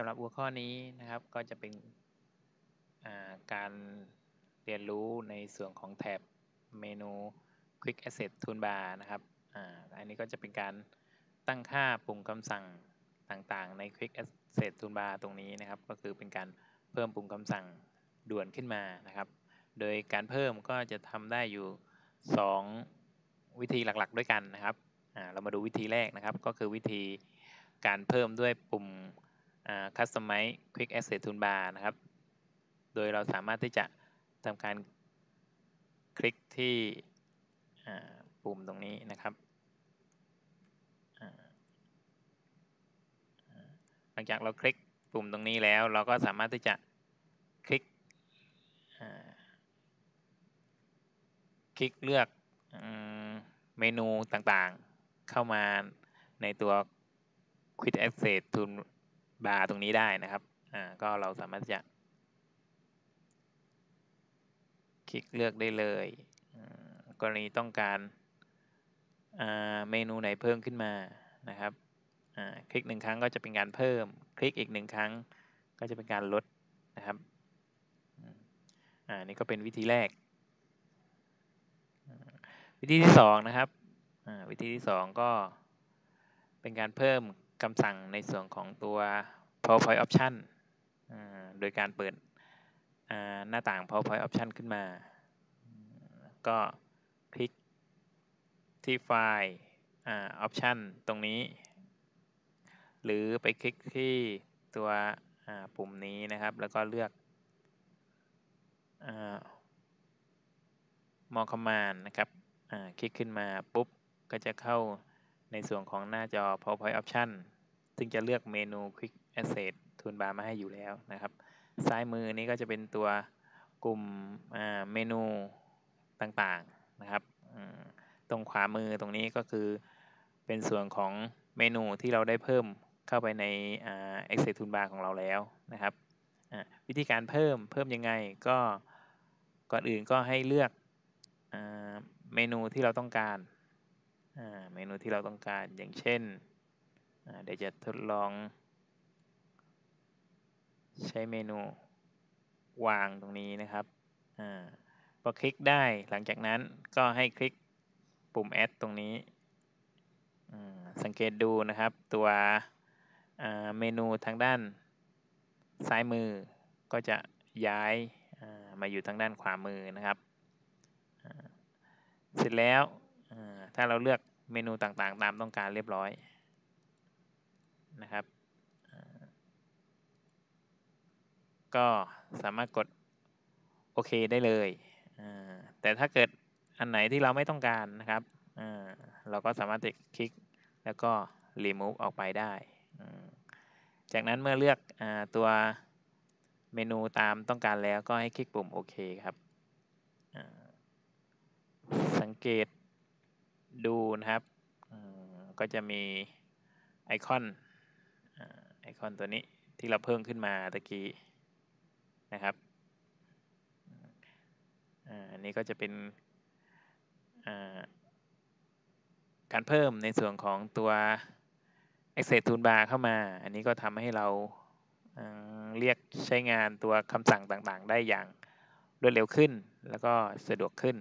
ำหรับหัวข้อนี้นะครับก็จะเป็นการเรียนรู้ในส่วนของแถบเมนู Quick Asset Toolbar นะครับอันนี้ก็จะเป็นการตั้งค่าปุ่มคำสั่งต่างๆ ใน Quick Asset Toolbar ตรงนี้นะครับ ก็คือเป็นการเพิ่มปุ่มคำสั่งด่วนขึ้นมานะครับ โดยการเพิ่มก็จะทำได้อยู่ 2 วิธีหลักๆ ด้วยกันนะครับเรามาดูวิธีแรกนะครับ ก็คือวิธีการเพิ่มด้วยปุ่ม Customize Quick Asset Toolbar นะครับ โดยเราสามารถที่จะทำการคลิกที่ปุ่มตรงนี้นะครับ หลังจากเราคลิกปุ่มตรงนี้แล้ว เราก็สามารถที่จะคลิกคลิกเลือกเมนูต่างๆ เข้ามาในตัว Quick Access Toolbar บาทตรงนี้ได้นะครับอ่าก็เราสามารถจะ คลิกเลือกได้เลย กรณีต้องการเมนูไหนเพิ่มขึ้นมานะครับคลิกหนึ่งครั้งก็จะเป็นการเพิ่ม คลิกอีกหนึ่งครั้งก็จะเป็นการลดนะครับอันนี้ก็เป็นวิธีแรก วิธีที่สองนะครับวิธีที่สองก็เป็นการเพิ่ม คำสั่งในส่วนของตัว PowerPoint Option โดยการเปิดหน้าต่าง PowerPoint Option ขึ้นมา ก็คลิกที่ไฟล์ออปชันตรงนี้ หรือไปคลิกที่ตัวปุ่มนี้นะครับ แล้วก็เลือกมอคอมมานนะครับคลิกขึ้นมาปุ๊บ ก็จะเข้า ในส่วนของหน้าจอ PowerPoint Option ซึ่งจะเลือกเมนู Quick Asset Toolbar มาให้อยู่แล้วนะครับ ซ้ายมือนี้ก็จะเป็นตัวกลุ่มเมนูต่างๆนะครับ ตรงขวามือตรงนี้ก็คือเป็นส่วนของเมนูที่เราได้เพิ่มเข้าไปใน Excel Toolbar ของเราแล้วนะครับ วิธีการเพิ่มเพิ่มยังไงก็ก่อนอื่นก็ให้เลือกเมนูที่เราต้องการ เมนูที่เราต้องการอย่างเช่นเดี๋ยวจะทดลอง ใช้เมนูวางตรงนี้นะครับอพอคลิกได้หลังจากนั้นก็ให้คลิกปุ่ม add ตรงนี้ สังเกตดูนะครับตัวเมนูทางด้านซ้ายมือก็จะย้ายมาอยู่ทางด้านขวามือนะครับ เสร็จแล้วถ้าเราเลือก เมนูต่างๆ ตามต้องการเรียบร้อยนะครับ ก็สามารถกดโอเคได้เลย แต่ถ้าเกิดอันไหนที่เราไม่ต้องการนะครับเราก็สามารถคลิกแล้วก็ remove ออกไปได้ จากนั้นเมื่อเลือกอตัวเมนูตามต้องการแล้วก็ให้คลิกปุ่มโอเคครับ สังเกต นะครับก็จะมีไอคอนไอคอนตัวนี้ที่เราเพิ่มขึ้นมาตะกี้นะครับอันนี้ก็จะเป็นการเพิ่มในส่วนของตัว Access Toolbar เข้ามา อันนี้ก็ทำให้เราเรียกใช้งานตัวคำสั่งต่างๆ ได้อย่างรวดเร็วขึ้นแล้วก็สะดวกขึ้น